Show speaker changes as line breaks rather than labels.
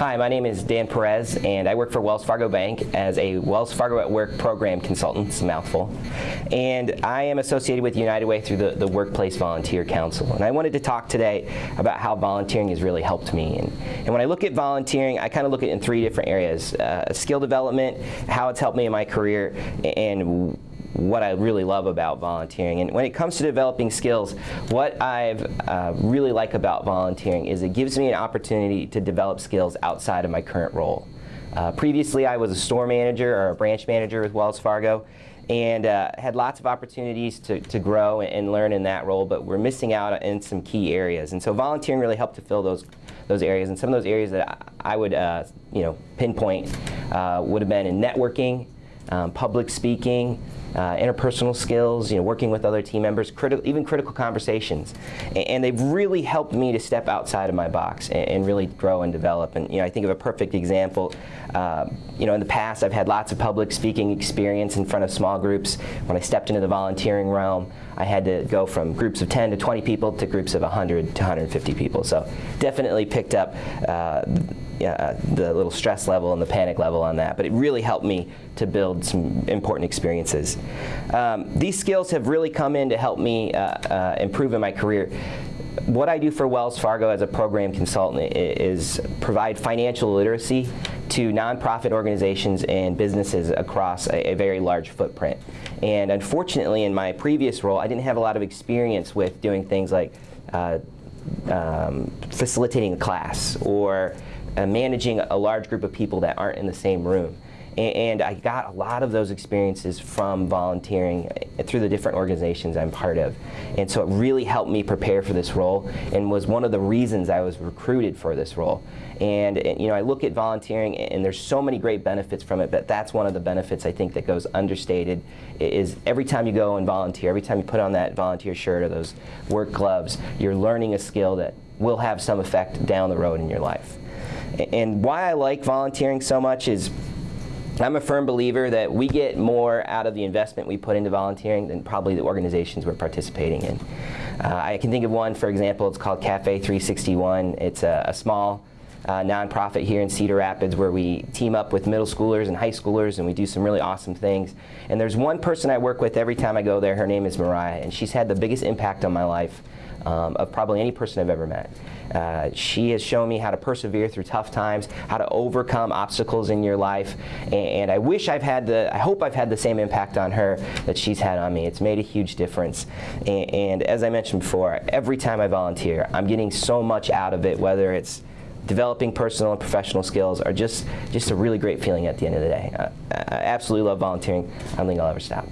Hi, my name is Dan Perez, and I work for Wells Fargo Bank as a Wells Fargo at Work program consultant. It's a mouthful. And I am associated with United Way through the, the Workplace Volunteer Council. And I wanted to talk today about how volunteering has really helped me. And, and when I look at volunteering, I kind of look at it in three different areas. Uh, skill development, how it's helped me in my career, and what I really love about volunteering. And when it comes to developing skills, what I uh, really like about volunteering is it gives me an opportunity to develop skills outside of my current role. Uh, previously, I was a store manager or a branch manager with Wells Fargo and uh, had lots of opportunities to, to grow and learn in that role, but we're missing out in some key areas. And so volunteering really helped to fill those, those areas. And some of those areas that I would uh, you know, pinpoint uh, would have been in networking, um, public speaking, uh, interpersonal skills, you know, working with other team members, even critical conversations. And, and, they've really helped me to step outside of my box and, and, really grow and develop. And you know, I think of a perfect example. Uh, you know, in the past, I've had lots of public speaking experience in front of small groups. When I stepped into the volunteering realm, I had to go from groups of 10 to 20 people to groups of 100 to 150 people. So definitely picked up uh, uh, the little stress level and the panic level on that, but it really helped me to build some important experiences. Um, these skills have really come in to help me uh, uh, improve in my career. What I do for Wells Fargo as a program consultant is provide financial literacy to nonprofit organizations and businesses across a, a, very large footprint. And unfortunately, in my previous role, I didn't have a lot of experience with doing things like uh, um, facilitating a class or uh, managing a large group of people that aren't in the same room. And, I got a lot of those experiences from volunteering uh, through the different organizations I'm part of. And so it really helped me prepare for this role and was one of the reasons I was recruited for this role. And, you know, I look at volunteering and there's so many great benefits from it, but that's one of the benefits I think that goes understated is every time you go and volunteer, every time you put on that volunteer shirt or those work gloves, you're learning a skill that will have some effect down the road in your life. And why I like volunteering so much is I'm a firm believer that we get more out of the investment we put into volunteering than probably the organizations we're participating in. Uh, I can think of one, for example, it's called Cafe 361. It's a, a small uh, nonprofit here in Cedar Rapids where we team up with middle schoolers and high schoolers and we do some really awesome things. And there's one person I work with every time I go there. Her name is Mariah and she's had the biggest impact on my life um, of probably any person I've ever met. Uh, she has shown me how to persevere through tough times, how to overcome obstacles in your life, and, and, I wish I've had the, I hope I've had the same impact on her that she's had on me. It's made a huge difference, and, and as I mentioned before, every time I volunteer, I'm getting so much out of it, whether it's developing personal and professional skills are just, just a really great feeling at the end of the day. I, I absolutely love volunteering. I don't think I'll ever stop.